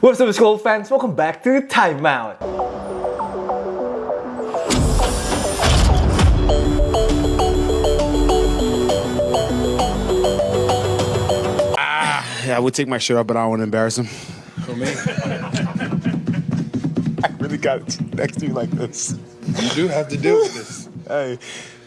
What's up school fans, welcome back to Timeout. Ah, yeah, I would take my shirt off, but I don't want to embarrass him. For me, I really got it next to you like this. you do have to deal with this. Hey,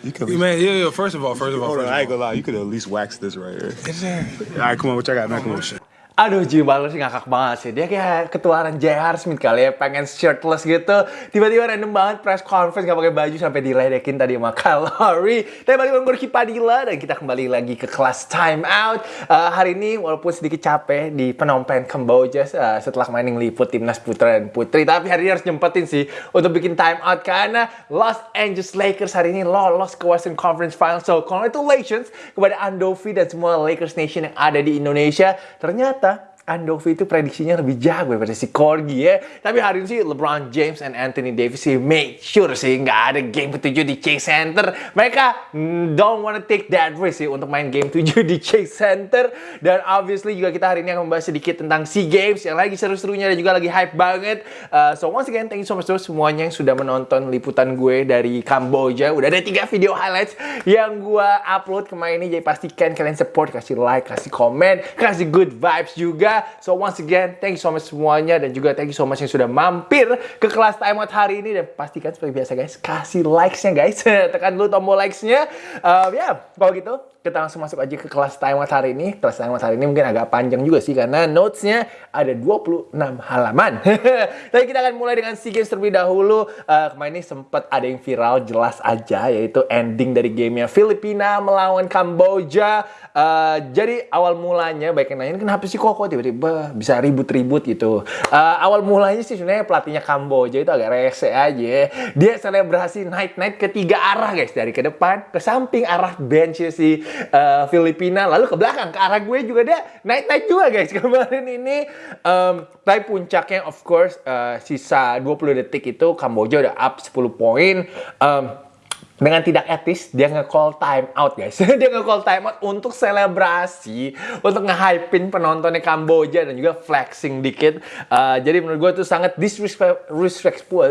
you could. Man, yeah, yeah. First of all, first of all, Hold on, first I ain't of all. gonna lie. You could at least wax this right here. Is there? All right, come on. What y'all got? Man, come on. Oh, Aduh, Jim Butler sih ngakak banget sih. Dia kayak ketuaran J.R. Smith kali ya, pengen shirtless gitu. Tiba-tiba random banget press conference gak pakai baju sampai diledekin tadi sama Kalori. Tapi balik gue Padilla dan kita kembali lagi ke kelas time out. Eh, hari ini walaupun sedikit capek di Phnom Penh, Kamboja eh, setelah kemarin ngeliput timnas putra dan putri. Tapi hari ini harus nyempetin sih untuk bikin time out karena Los Angeles Lakers hari ini lolos ke Western Conference Finals. So, congratulations kepada Andovi dan semua Lakers Nation yang ada di Indonesia. Ternyata Andovi itu prediksinya lebih jago daripada si Corgi ya. Tapi hari ini sih LeBron James and Anthony Davis sih make sure sih nggak ada game ketujuh di Chase Center. Mereka mm, don't wanna take that risk sih untuk main game 7 di Chase Center. Dan obviously juga kita hari ini akan membahas sedikit tentang SEA Games yang lagi seru-serunya dan juga lagi hype banget. Uh, so once again, thank you so much to semuanya yang sudah menonton liputan gue dari Kamboja. Udah ada tiga video highlights yang gue upload kemarin ini. Jadi pastikan kalian support, kasih like, kasih komen, kasih good vibes juga. So once again, thank you so much semuanya dan juga thank you so much yang sudah mampir ke kelas time out hari ini dan pastikan seperti biasa guys, kasih likes-nya guys. Tekan dulu tombol likes-nya. Uh, ya, kalau gitu kita langsung masuk aja ke kelas out hari ini. Kelas out hari ini mungkin agak panjang juga sih karena notes-nya ada 26 halaman. Tapi kita akan mulai dengan SEA Games terlebih dahulu. Uh, kemarin ini sempat ada yang viral jelas aja yaitu ending dari gamenya Filipina melawan Kamboja. Uh, jadi awal mulanya baik yang nanya kenapa sih kok tiba-tiba bisa ribut-ribut gitu. Uh, awal mulanya sih sebenarnya pelatihnya Kamboja itu agak rese aja. Dia selebrasi night-night ke tiga arah guys dari ke depan ke samping arah bench si uh, Filipina lalu ke belakang ke arah gue juga dia night-night juga guys kemarin ini. Um, tapi puncaknya of course uh, sisa 20 detik itu Kamboja udah up 10 poin. Um, dengan tidak etis dia nge-call time out guys. Dia nge-call time out untuk selebrasi untuk nge-hypein penontonnya Kamboja dan juga flexing dikit. Uh, jadi menurut gue itu sangat disrespectful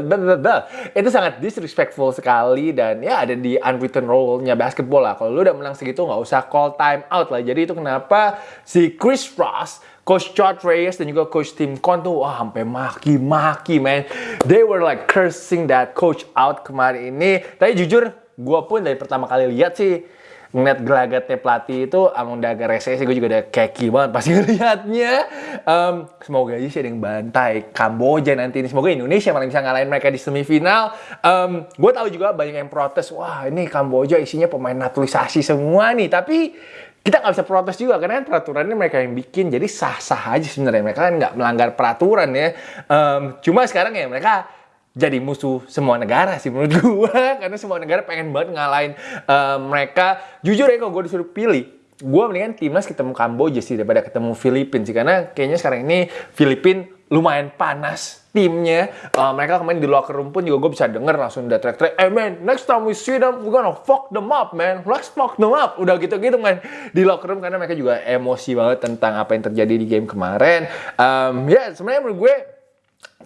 itu sangat disrespectful sekali dan ya ada di unwritten rule-nya basketball lah. Kalau lu udah menang segitu nggak usah call time out lah. Jadi itu kenapa si Chris Ross Coach George Reyes dan juga Coach Tim Con tuh wah sampai maki-maki man. They were like cursing that coach out kemarin ini. Tapi jujur, gue pun dari pertama kali lihat sih ngeliat gelagatnya pelatih itu emang udah agak rese sih gue juga udah keki banget pasti ngeliatnya um, semoga aja sih ada yang bantai Kamboja nanti ini semoga Indonesia malah bisa ngalahin mereka di semifinal um, gue tahu juga banyak yang protes wah ini Kamboja isinya pemain naturalisasi semua nih tapi kita nggak bisa protes juga karena kan peraturannya mereka yang bikin jadi sah-sah aja sebenarnya. Mereka kan nggak melanggar peraturan ya. Um, cuma sekarang ya mereka jadi musuh semua negara sih menurut gua. Karena semua negara pengen banget ngalahin um, mereka. Jujur ya kalau gue disuruh pilih gue mendingan timnas ketemu Kamboja sih daripada ketemu Filipina sih. Karena kayaknya sekarang ini Filipina lumayan panas timnya. Uh, mereka kemarin di locker room pun juga gue bisa denger langsung udah teriak-teriak eh man next time we see them we're gonna fuck them up man. Let's fuck them up. Udah gitu-gitu man di locker room. Karena mereka juga emosi banget tentang apa yang terjadi di game kemarin. Um, ya sebenarnya menurut gue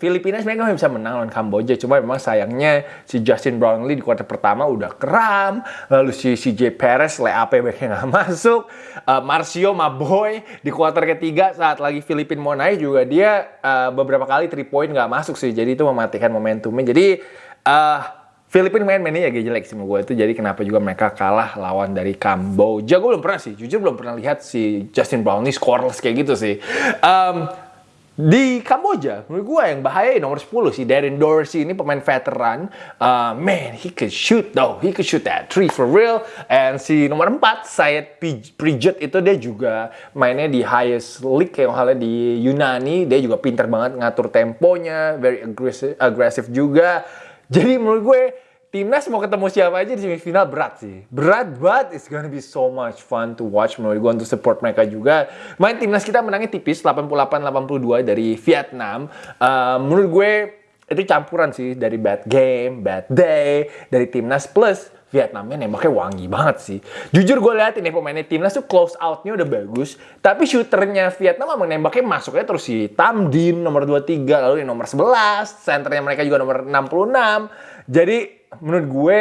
Filipina sebenarnya kan bisa menang lawan Kamboja, cuma memang sayangnya si Justin Brownlee di kuarter pertama udah kram, lalu si CJ Perez layup backnya nggak masuk, uh, Marcio Maboy di kuarter ketiga saat lagi Filipina mau naik juga dia uh, beberapa kali 3 point nggak masuk sih, jadi itu mematikan momentumnya. Jadi uh, Filipina main-mainnya agak jelek sih gue itu jadi kenapa juga mereka kalah lawan dari Kamboja gue belum pernah sih jujur belum pernah lihat si Justin Brownlee scoreless kayak gitu sih um, di Kamboja, menurut gue yang bahaya nomor 10 si Darren Dorsey ini pemain veteran. Uh, man, he could shoot though. He could shoot that three for real. And si nomor 4, Syed Prijat itu dia juga mainnya di highest league kayak halnya di Yunani. Dia juga pinter banget ngatur temponya, very aggressive, aggressive juga. Jadi menurut gue Timnas mau ketemu siapa aja di semifinal berat sih. Berat banget. It's gonna be so much fun to watch menurut gue untuk support mereka juga. Main timnas kita menangnya tipis 88-82 dari Vietnam. Uh, menurut gue itu campuran sih dari bad game, bad day, dari timnas plus Vietnamnya nembaknya wangi banget sih. Jujur gue lihat ini pemainnya timnas tuh close out-nya udah bagus, tapi shooternya Vietnam emang nembaknya masuknya terus si Tam Dim nomor 23, lalu yang nomor 11, centernya mereka juga nomor 66. Jadi menurut gue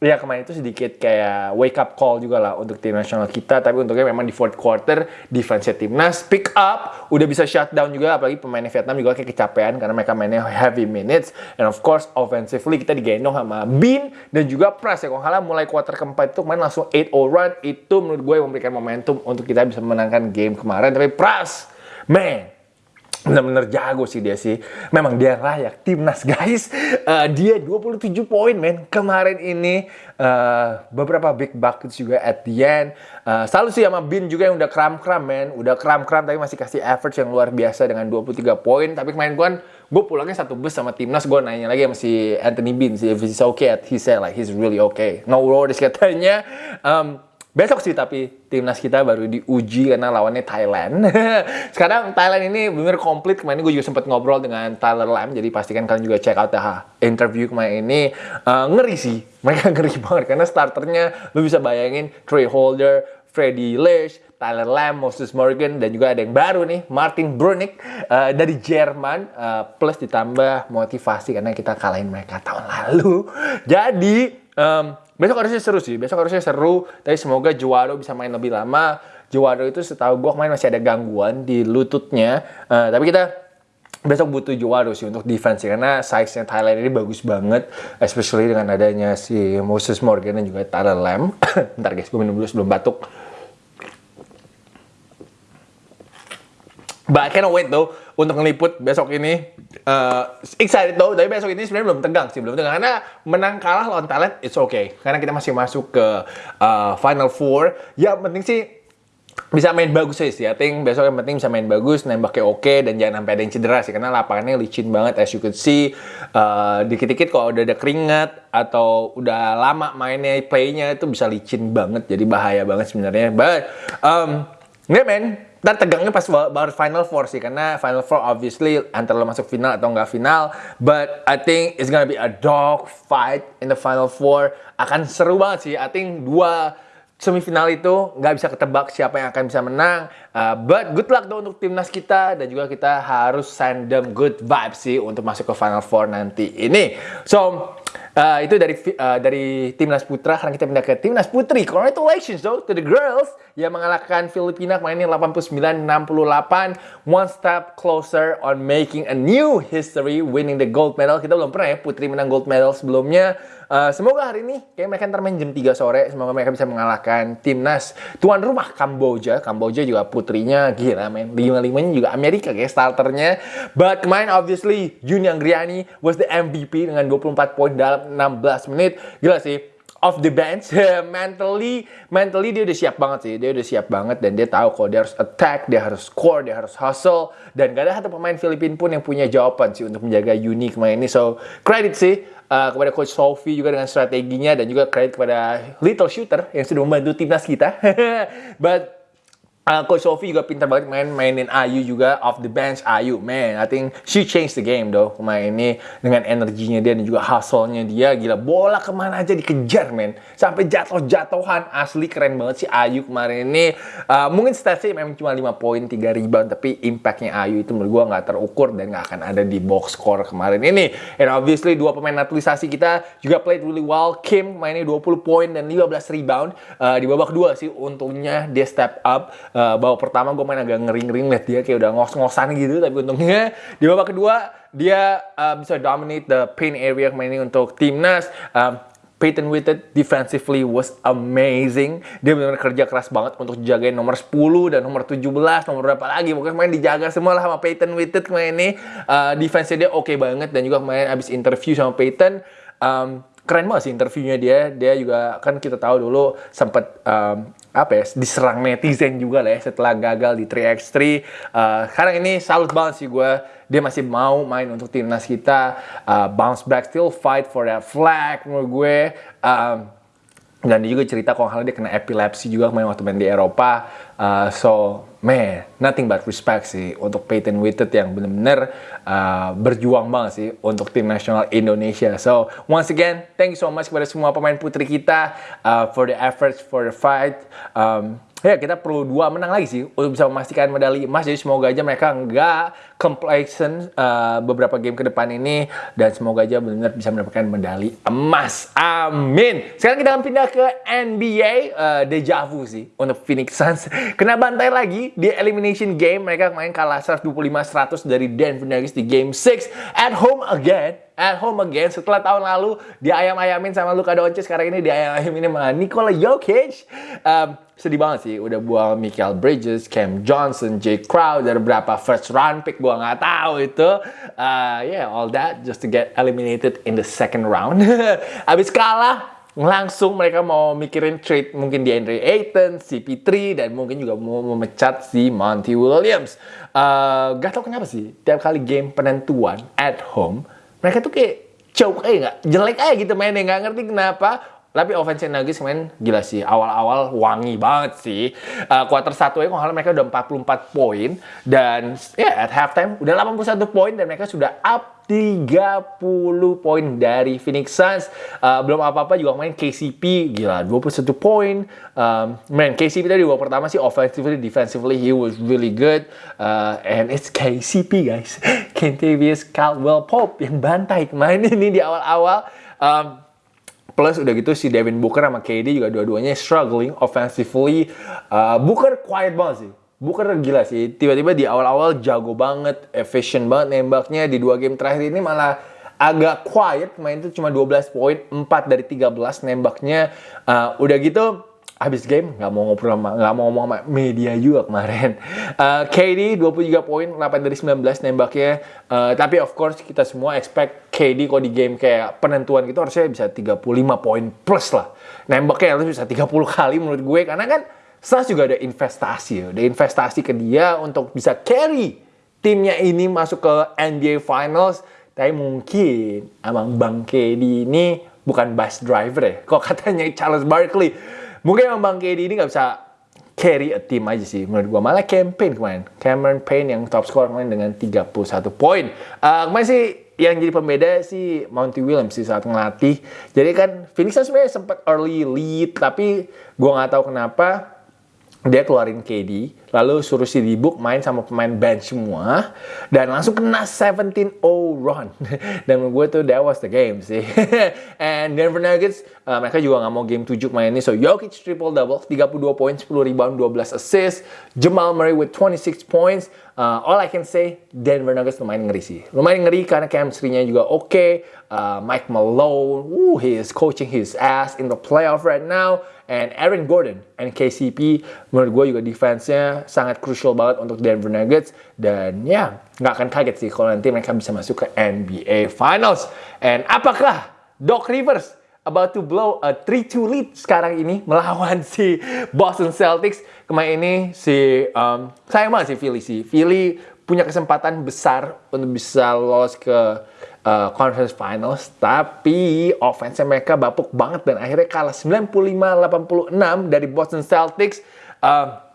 ya kemarin itu sedikit kayak wake up call juga lah untuk tim nasional kita. Tapi untungnya memang di fourth quarter defense timnas pick up udah bisa shutdown juga. Apalagi pemain Vietnam juga kayak kecapean karena mereka mainnya heavy minutes. And of course offensively kita digendong sama Bin dan juga Pras. Ya kalau nggak salah mulai quarter keempat itu kemarin langsung 8-0 run. Itu menurut gue yang memberikan momentum untuk kita bisa menangkan game kemarin. Tapi Pras man benar-benar jago sih dia sih. Memang dia layak timnas guys. Uh, dia 27 poin men kemarin ini uh, beberapa big buckets juga at the end. Uh, selalu sih sama Bin juga yang udah kram-kram men, udah kram-kram tapi masih kasih effort yang luar biasa dengan 23 poin. Tapi kemarin gue gue pulangnya satu bus sama timnas gue nanya lagi sama si Anthony Bin sih if he's okay he said like he's really okay no worries katanya um, Besok sih tapi timnas kita baru diuji karena lawannya Thailand. Sekarang Thailand ini bener komplit. Kemarin gue juga sempat ngobrol dengan Tyler Lam. Jadi pastikan kalian juga check out the interview kemarin ini. Uh, ngeri sih. Mereka ngeri banget karena starternya lu bisa bayangin Trey Holder, Freddie Lesh, Tyler Lam, Moses Morgan, dan juga ada yang baru nih, Martin Brunick uh, dari Jerman, uh, plus ditambah motivasi karena kita kalahin mereka tahun lalu. Jadi, um, Besok harusnya seru sih, besok harusnya seru. Tapi semoga Juaro bisa main lebih lama. Juaro itu setahu gue kemarin masih ada gangguan di lututnya. Uh, tapi kita besok butuh Juaro sih untuk defense karena size-nya Thailand ini bagus banget. Especially dengan adanya si Moses Morgan dan juga Tyler Lam. Ntar guys, gue minum dulu sebelum batuk. But I cannot wait though untuk ngeliput besok ini. Uh, excited though, tapi besok ini sebenarnya belum tegang sih, belum tegang. Karena menang kalah lawan talent, it's okay. Karena kita masih masuk ke uh, Final Four. Ya penting sih bisa main bagus sih. I think besok yang penting bisa main bagus, nembaknya oke, okay, dan jangan sampai ada yang cedera sih. Karena lapangannya licin banget, as you could see. Uh, dikit-dikit kalau udah ada keringat, atau udah lama mainnya, playnya itu bisa licin banget. Jadi bahaya banget sebenarnya. But, um, nggak men, dan tegangnya pas baru Final Four sih karena Final Four obviously antara lo masuk final atau nggak final but I think it's gonna be a dog fight in the Final Four akan seru banget sih I think dua semifinal itu nggak bisa ketebak siapa yang akan bisa menang. Uh, but good luck dong untuk timnas kita dan juga kita harus send them good vibes sih untuk masuk ke Final Four nanti ini. So uh, itu dari uh, dari timnas putra. Sekarang kita pindah ke timnas putri. Congratulations though to the girls yang mengalahkan Filipina ini 89-68. One step closer on making a new history winning the gold medal. Kita belum pernah ya putri menang gold medal sebelumnya. Uh, semoga hari ini kayak mereka ntar main jam 3 sore. Semoga mereka bisa mengalahkan timnas tuan rumah Kamboja. Kamboja juga putrinya gila men. Lima-limanya juga Amerika kayak starternya. But kemarin obviously Juni Anggriani was the MVP dengan 24 poin dalam 16 menit. Gila sih off the bench mentally mentally dia udah siap banget sih dia udah siap banget dan dia tahu kalau dia harus attack dia harus score dia harus hustle dan gak ada satu pemain Filipina pun yang punya jawaban sih untuk menjaga Uni kemarin ini so credit sih uh, kepada coach Sophie juga dengan strateginya dan juga credit kepada little shooter yang sudah membantu timnas kita. But Uh, Coach Sophie juga pintar banget main mainin Ayu juga off the bench. Ayu man I think she changed the game though. Kemarin ini dengan energinya dia dan juga hustle-nya dia. Gila bola ke mana aja dikejar man. Sampai jatuh-jatuhan. Asli keren banget sih Ayu kemarin ini. Uh, mungkin statsnya memang cuma 5 poin 3 rebound tapi impactnya Ayu itu menurut gua nggak terukur dan nggak akan ada di box score kemarin ini. And obviously dua pemain naturalisasi kita juga played really well. Kim mainnya 20 poin dan 15 rebound uh, di babak dua sih. Untungnya dia step up uh, babak pertama gue main agak ngering-ngering liat dia kayak udah ngos-ngosan gitu tapi untungnya di babak kedua dia uh, bisa dominate the paint area ini untuk timnas um, Peyton Whitted defensively was amazing. Dia benar-benar kerja keras banget untuk jagain nomor 10 dan nomor 17, nomor berapa lagi. Pokoknya main dijaga semua lah sama Peyton Whitted kemarin ini. Uh, defense dia oke okay banget dan juga kemarin abis interview sama Peyton, um, keren banget sih interviewnya dia. Dia juga kan kita tahu dulu sempat um, apa ya diserang netizen juga lah ya setelah gagal di 3x3 uh, sekarang ini salut banget sih gue dia masih mau main untuk timnas kita. Uh, bounce back still fight for that flag menurut gue. Um, dan dia juga cerita kalau dia kena epilepsi juga kemarin waktu main di Eropa. Uh, so man, nothing but respect sih untuk Peyton Whitted yang benar-benar uh, berjuang banget sih untuk tim nasional Indonesia. So, once again, thank you so much kepada semua pemain putri kita uh, for the efforts, for the fight. Um, ya kita perlu dua menang lagi sih untuk bisa memastikan medali emas. Jadi semoga aja mereka nggak complacent uh, beberapa game ke depan ini dan semoga aja benar-benar bisa mendapatkan medali emas. Amin. Sekarang kita akan pindah ke NBA uh, deja vu sih untuk Phoenix Suns. Kena bantai lagi di elimination game. Mereka kemarin kalah 125-100 dari Denver Nuggets di game 6 at home again at home again. Setelah tahun lalu diayam-ayamin sama Luka Doncic. Sekarang ini diayam-ayamin sama Nikola Jokic. Um, sedih banget sih. Udah buang Michael Bridges, Cam Johnson, Jay Crowder berapa first round pick gua nggak tahu itu. Uh, yeah all that just to get eliminated in the second round. Abis kalah langsung mereka mau mikirin trade mungkin di Andre Ayton, CP3 dan mungkin juga mau memecat si Monty Williams. Uh, gak tau kenapa sih tiap kali game penentuan at home mereka tuh kayak choke aja nggak jelek aja gitu mainnya nggak ngerti kenapa. Tapi offense Nuggets main gila sih awal-awal wangi banget sih. Uh, quarter satu aja kalau mereka udah 44 poin dan ya yeah, at halftime udah 81 poin dan mereka sudah up 30 poin dari Phoenix Suns. Uh, belum apa-apa juga main KCP gila 21 poin. Um, man KCP tadi dua pertama sih offensively defensively he was really good. Uh, and it's KCP guys. Kentavious Caldwell Pope yang bantai kemarin ini di awal-awal. Um, Plus udah gitu si Devin Booker sama KD juga dua-duanya struggling offensively. Uh, Booker quiet banget sih. Booker gila sih. Tiba-tiba di awal-awal jago banget, efficient banget nembaknya. Di dua game terakhir ini malah agak quiet. Main itu cuma 12 poin, 4 dari 13 nembaknya. Uh, udah gitu habis game nggak mau ngobrol sama nggak mau ngomong sama media juga kemarin. Uh, KD 23 poin 8 dari 19 nembaknya. Uh, tapi of course kita semua expect KD kalau di game kayak penentuan gitu harusnya bisa 35 poin plus lah. Nembaknya harus bisa 30 kali menurut gue karena kan Suns juga ada investasi ada investasi ke dia untuk bisa carry timnya ini masuk ke NBA Finals. Tapi mungkin emang Bang KD ini bukan bus driver ya. Kok katanya Charles Barkley Mungkin emang Bang KD ini nggak bisa carry a team aja sih menurut gua malah campaign kemarin Cameron Payne yang top score kemarin dengan 31 poin uh, kemarin sih yang jadi pembeda sih Monty Williams sih saat ngelatih jadi kan Phoenix sebenarnya sempat early lead tapi gua nggak tahu kenapa dia keluarin KD, lalu suruh si Dibuk main sama pemain bench semua, dan langsung kena 17-0 run. dan menurut gue tuh that was the game sih. And Denver Nuggets, uh, mereka juga nggak mau game 7 main ini. So Jokic triple-double, 32 poin, 10 rebound, 12 assist. Jamal Murray with 26 points. Uh, all I can say, Denver Nuggets lumayan ngeri sih. Lumayan ngeri karena chemistry-nya juga oke. Okay. Uh, Mike Malone, woo, he is coaching his ass in the playoff right now. And Aaron Gordon and KCP menurut gue juga defense-nya sangat crucial banget untuk Denver Nuggets dan ya nggak akan kaget sih kalau nanti mereka bisa masuk ke NBA Finals. And apakah Doc Rivers about to blow a 3-2 lead sekarang ini melawan si Boston Celtics. Kemarin ini si um, sayang banget si Philly sih. Philly punya kesempatan besar untuk bisa lolos ke uh, conference finals tapi offense mereka bapuk banget dan akhirnya kalah 95-86 dari Boston Celtics uh,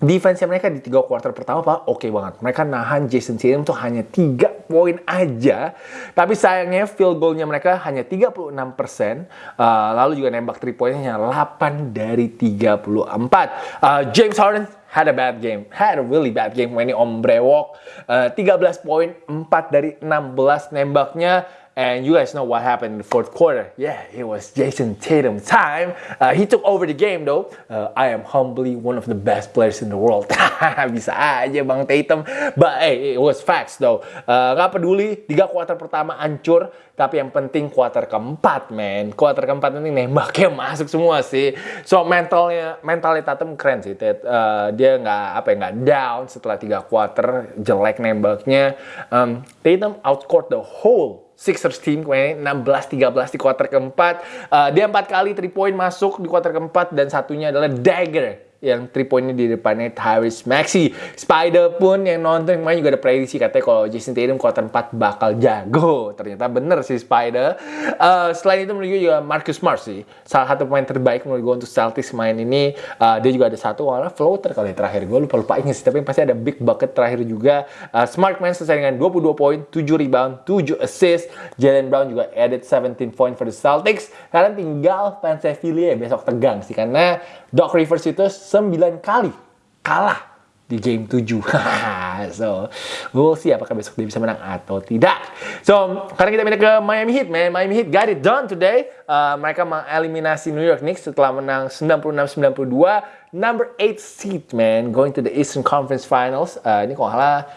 defense mereka di tiga quarter pertama pak oke okay banget. Mereka nahan Jason Tatum tuh hanya 3 poin aja. Tapi sayangnya field goalnya mereka hanya 36 persen. Uh, lalu juga nembak 3 poinnya hanya 8 dari 34 uh, James Harden had a bad game, had a really bad game when he on brewok. Uh, 13 poin, 4 dari 16 nembaknya. And you guys know what happened in the fourth quarter. Yeah, it was Jason Tatum time. Uh, he took over the game though. Uh, I am humbly one of the best players in the world. Bisa aja Bang Tatum. But hey, it was facts though. Uh, gak peduli, tiga kuarter pertama hancur. Tapi yang penting kuarter keempat, man. Kuarter keempat ini nembaknya masuk semua sih. So mentalnya, mentalnya Tatum keren sih. Uh, dia nggak apa ya nggak down setelah tiga kuarter jelek nembaknya. Um, Tatum outscored the whole Sixers team kemarin 16-13 di kuarter keempat. Uh, dia empat kali 3 point masuk di kuarter keempat dan satunya adalah dagger yang 3 poinnya di depannya Tyrese Maxey. Spider pun yang nonton kemarin juga ada prediksi katanya kalau Jason Tatum kuarter 4 bakal jago. Ternyata bener sih Spider. Eh, selain itu menurut gue juga Marcus Smart sih. Salah satu pemain terbaik menurut gue untuk Celtics main ini. Eh, dia juga ada satu warna floater kali ya terakhir. Gue lupa-lupa ingat sih. Tapi pasti ada big bucket terakhir juga. Eh, Smart main selesai dengan 22 poin, 7 rebound, 7 assist. Jalen Brown juga added 17 point for the Celtics. Karena tinggal fans ya besok tegang sih. Karena Doc Rivers itu 9 kali kalah di game 7. so, we'll see apakah besok dia bisa menang atau tidak. So, sekarang kita pindah ke Miami Heat, man. Miami Heat got it done today. Uh, mereka mengeliminasi New York Knicks setelah menang 96-92. Number 8 seed, man. Going to the Eastern Conference Finals. Uh, ini nggak salah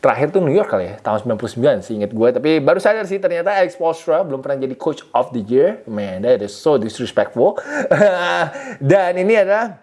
terakhir tuh New York kali ya, tahun 99 sih inget gue. Tapi baru sadar sih ternyata Alex Postra belum pernah jadi coach of the year. Man, that is so disrespectful. Dan ini adalah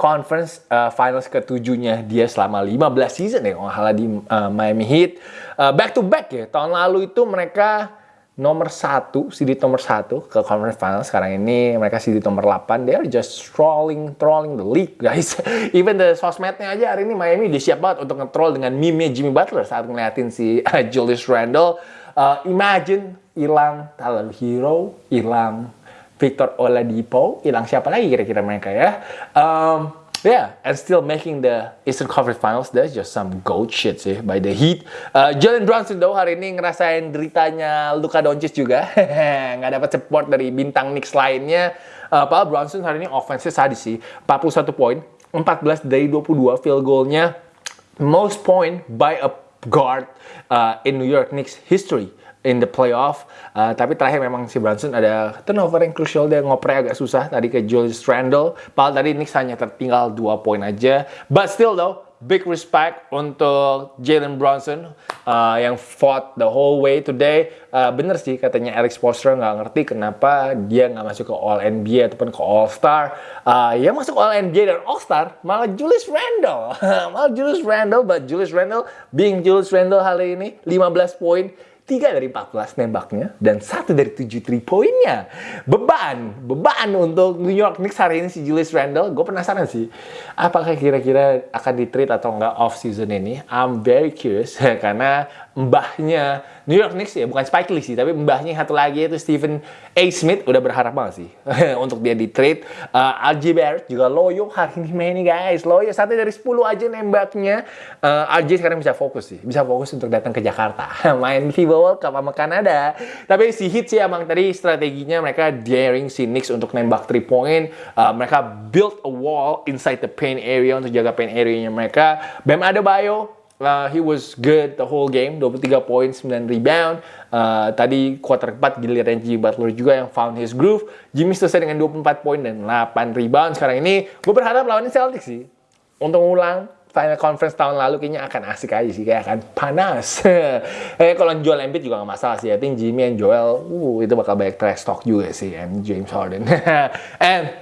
conference uh, finals ketujuhnya dia selama 15 season ya kalau di uh, Miami Heat. Uh, back to back ya, tahun lalu itu mereka nomor satu, seeded nomor satu ke conference finals. Sekarang ini mereka seeded nomor 8. They are just trolling, trolling the league, guys. Even the sosmednya aja hari ini Miami udah siap banget untuk nge-troll dengan meme Jimmy Butler saat ngeliatin si uh, Julius Randle. Uh, imagine hilang Tyler Hero, hilang Victor Oladipo, hilang siapa lagi kira-kira mereka ya. Um, Yeah, and still making the Eastern Conference Finals, that's just some goat shit sih by the Heat. Uh, Jalen Brunson though hari ini ngerasain deritanya Luka Doncic juga, nggak dapat support dari bintang Knicks lainnya. Uh, Pak Brunson hari ini offense sadis sih, 41 poin, 14 dari 22 field goalnya, most point by a guard uh, in New York Knicks history in the playoff. Uh, tapi terakhir memang si Brunson ada turnover yang crucial dia ngoprek agak susah tadi ke Julius Randle. Padahal tadi Knicks hanya tertinggal 2 poin aja. But still though, big respect untuk Jalen Brunson uh, yang fought the whole way today. Uh, bener sih katanya Alex Postra nggak ngerti kenapa dia nggak masuk ke All NBA ataupun ke All Star. Uh, ya masuk All NBA dan All Star malah Julius Randle. malah Julius Randle, but Julius Randle being Julius Randle hari ini 15 poin 3 dari 14 nembaknya dan satu dari 7 3 poinnya. Beban, beban untuk New York Knicks hari ini si Julius Randle. Gue penasaran sih, apakah kira-kira akan di trade atau enggak off season ini? I'm very curious karena mbahnya New York Knicks ya bukan Spike Lee sih, tapi mbahnya satu lagi itu Stephen A. Smith udah berharap banget sih untuk dia di trade. Uh, RJ Barrett juga loyo hari ini main nih guys, loyo satu dari 10 aja nembaknya. Uh, RJ sekarang bisa fokus sih, bisa fokus untuk datang ke Jakarta, main FIBA World Cup sama Kanada. Tapi si Heat sih emang tadi strateginya mereka daring si Knicks untuk nembak 3 point. Uh, mereka build a wall inside the paint area untuk jaga paint area-nya mereka. Bam Adebayo Uh, he was good the whole game, 23 poin, 9 rebound. Uh, tadi quarter keempat giliran Jimmy Butler juga yang found his groove. Jimmy selesai dengan 24 poin dan 8 rebound. Sekarang ini gue berharap lawannya Celtics sih. Untuk ulang Final Conference tahun lalu kayaknya akan asik aja sih, kayak akan panas. eh kalau Joel Embiid juga gak masalah sih. I think Jimmy and Joel, uh, itu bakal banyak trash talk juga sih, and James Harden. and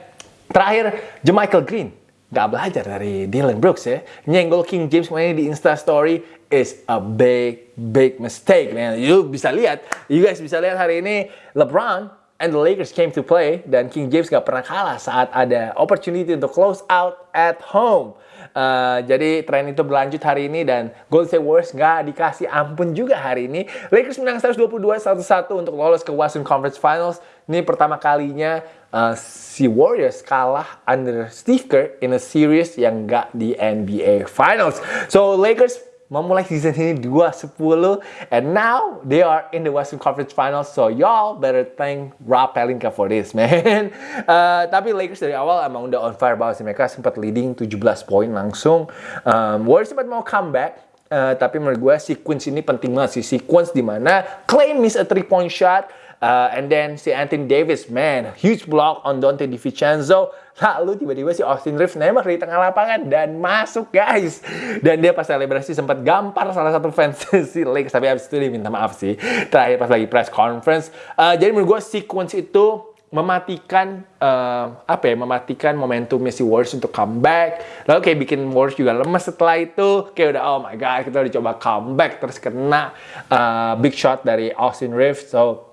terakhir, Jermichael Green nggak belajar dari Dylan Brooks ya. Nyenggol King James kemarin di Insta Story is a big, big mistake, man. You bisa lihat, you guys bisa lihat hari ini LeBron and the Lakers came to play dan King James gak pernah kalah saat ada opportunity untuk close out at home. Uh, jadi tren itu berlanjut hari ini dan Golden State Warriors nggak dikasih ampun juga hari ini. Lakers menang 122-101 untuk lolos ke Western Conference Finals. Ini pertama kalinya uh, si Warriors kalah under Steve Kerr in a series yang nggak di NBA Finals. So Lakers memulai season ini 2-10 and now they are in the Western Conference Finals. So y'all better thank Rob Pelinka for this man. Uh, tapi Lakers dari awal emang udah on fire banget sih. Mereka sempat leading 17 poin langsung. Um, Warriors sempat mau comeback Uh, tapi menurut gue sequence ini penting banget sih. Sequence di mana Clay miss a three point shot Uh, and then si Anthony Davis, man, huge block on Dante DiVincenzo. Lalu tiba-tiba si Austin Reeves nembak di tengah lapangan dan masuk guys. Dan dia pas selebrasi sempat gampar salah satu fans si Lakers. Tapi abis itu dia minta maaf sih. Terakhir pas lagi press conference. Uh, jadi menurut gue sequence itu mematikan uh, apa ya mematikan momentumnya si Warriors untuk comeback lalu kayak bikin Warriors juga lemes setelah itu kayak udah oh my god kita udah coba comeback terus kena uh, big shot dari Austin Reeves so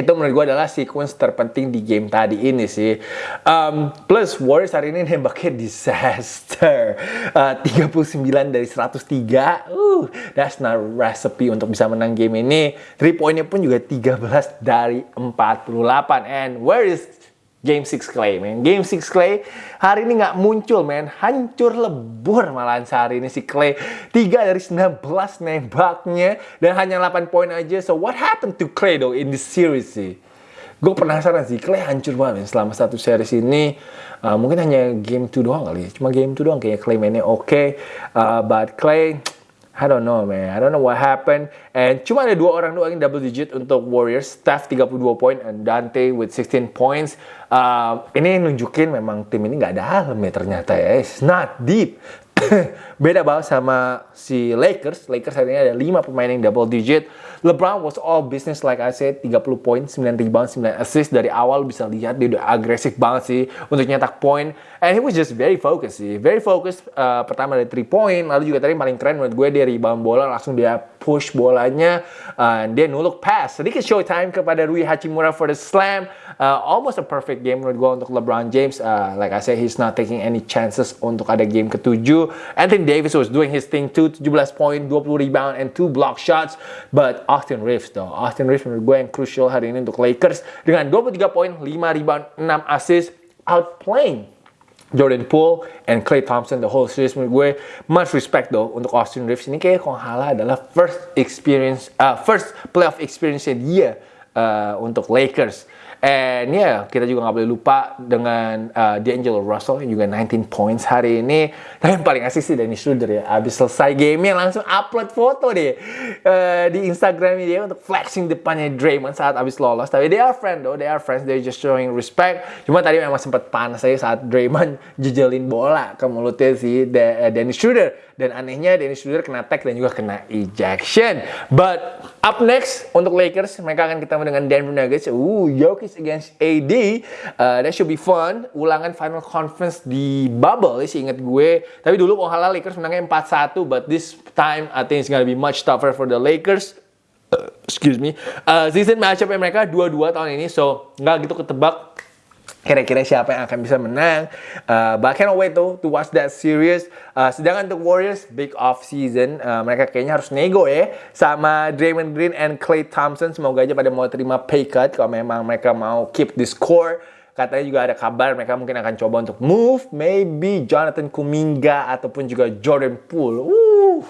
itu menurut gue adalah sequence terpenting di game tadi ini sih. Um, plus Warriors hari ini nembaknya disaster. Uh, 39 dari 103. Uh, that's not recipe untuk bisa menang game ini. 3 poinnya pun juga 13 dari 48. And where is Game 6 Clay, man. Game 6 Clay hari ini nggak muncul, man. Hancur lebur malahan sehari ini si Clay. 3 dari 19 nembaknya dan hanya 8 poin aja. So what happened to Clay though in this series sih? Gue penasaran sih, Clay hancur banget man. selama satu series ini. Uh, mungkin hanya game 2 doang kali ya. Cuma game 2 doang kayaknya Clay mainnya oke. Okay. Uh, but Clay, I don't know man, I don't know what happened. And cuma ada dua orang doang yang double digit untuk Warriors. Steph 32 poin and Dante with 16 points. Uh, ini nunjukin memang tim ini nggak dalam ya ternyata ya. It's not deep. Beda banget sama si Lakers. Lakers hari ini ada 5 pemain yang double digit. LeBron was all business like I said. 30 poin, 9 rebound, 9 assist. Dari awal bisa lihat dia udah agresif banget sih untuk nyetak poin. And he was just very focused sih. Very focused. Uh, pertama dari 3 point. Lalu juga tadi paling keren menurut gue dia rebound bola. Langsung dia push bolanya. Uh, dia nuluk pass. Sedikit showtime kepada Rui Hachimura for the slam. Uh, almost a perfect game menurut gue untuk LeBron James. Uh, like I said, he's not taking any chances untuk ada game ketujuh. Anthony Davis was doing his thing too. 17 point, 20 rebound, and 2 block shots. But Austin Reeves though. Austin Reeves menurut gue yang crucial hari ini untuk Lakers. Dengan 23 poin, 5 rebound, 6 assist. Outplaying Jordan Poole and Clay Thompson the whole series menurut gue much respect though untuk Austin Reeves ini kayak kalau halah adalah first experience uh, first playoff experience dia uh, untuk Lakers And yeah, kita juga nggak boleh lupa dengan uh, D'Angelo Russell yang juga 19 points hari ini. Tapi yang paling asik sih Dennis Schroeder ya. Abis selesai game langsung upload foto deh uh, di Instagram dia untuk flexing depannya Draymond saat abis lolos. Tapi they are friend though, they are friends, they just showing respect. Cuma tadi memang sempat panas aja saat Draymond jejelin bola ke mulutnya si De uh, Dennis Schroeder. Dan anehnya Dennis Schroeder kena tag dan juga kena ejection. But up next untuk Lakers, mereka akan ketemu dengan Denver Nuggets. Uh, Jokic against AD. Uh, that should be fun. Ulangan final conference di bubble sih inget gue. Tapi dulu halal Lakers menangnya 4-1 but this time I think it's gonna be much tougher for the Lakers. Uh, excuse me. Uh, season matchup mereka 2-2 tahun ini so nggak gitu ketebak kira-kira siapa yang akan bisa menang. Uh, but I cannot wait though to watch that series. Uh, sedangkan untuk Warriors, big off season. Uh, mereka kayaknya harus nego ya sama Draymond Green and Klay Thompson. Semoga aja pada mau terima pay cut kalau memang mereka mau keep the score. Katanya juga ada kabar mereka mungkin akan coba untuk move maybe Jonathan Kuminga ataupun juga Jordan Poole. Uh,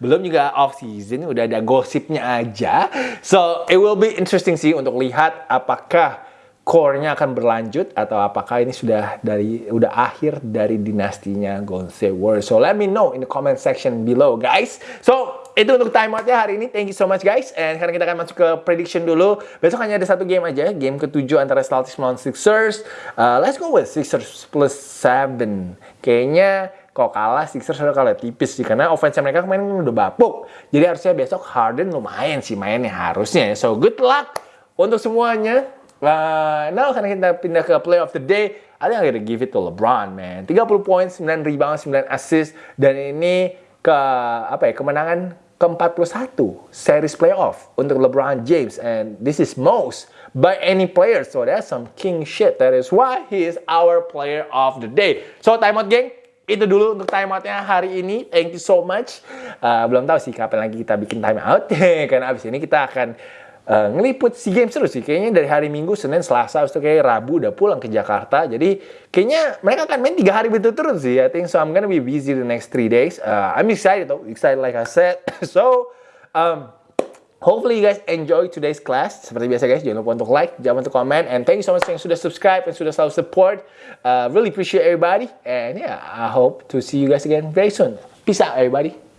belum juga off season udah ada gosipnya aja. So it will be interesting sih untuk lihat apakah core-nya akan berlanjut atau apakah ini sudah dari udah akhir dari dinastinya State Warriors. So let me know in the comment section below guys. So itu untuk timeoutnya hari ini. Thank you so much guys. And sekarang kita akan masuk ke prediction dulu. Besok hanya ada satu game aja. Game ketujuh antara Celtics melawan Sixers. Uh, let's go with Sixers plus 7. Kayaknya kok kalah Sixers udah kalah tipis sih karena offense mereka kemarin udah bapuk. Jadi harusnya besok Harden lumayan sih mainnya harusnya. So good luck untuk semuanya. Uh, now karena kita pindah ke play of the day, I think I'm gonna give it to LeBron, man. 30 points, 9 rebound, 9 assist, dan ini ke apa ya kemenangan ke-41 series playoff untuk LeBron James. And this is most by any player. So that's some king shit. That is why he is our player of the day. So timeout geng. Itu dulu untuk timeoutnya hari ini. Thank you so much. Uh, belum tahu sih kapan lagi kita bikin timeout karena abis ini kita akan uh, ngeliput SEA Games terus sih. Kayaknya dari hari Minggu, Senin, Selasa, itu kayak Rabu udah pulang ke Jakarta. Jadi kayaknya mereka akan main tiga hari berturut-turut sih. I think so. I'm gonna be busy the next three days. Uh, I'm excited though. Excited like I said. so, um, Hopefully you guys enjoy today's class. Seperti biasa guys, jangan lupa untuk like, jangan lupa untuk comment. And thank you so much yang sudah subscribe and sudah selalu support. Uh, really appreciate everybody. And yeah, I hope to see you guys again very soon. Peace out everybody.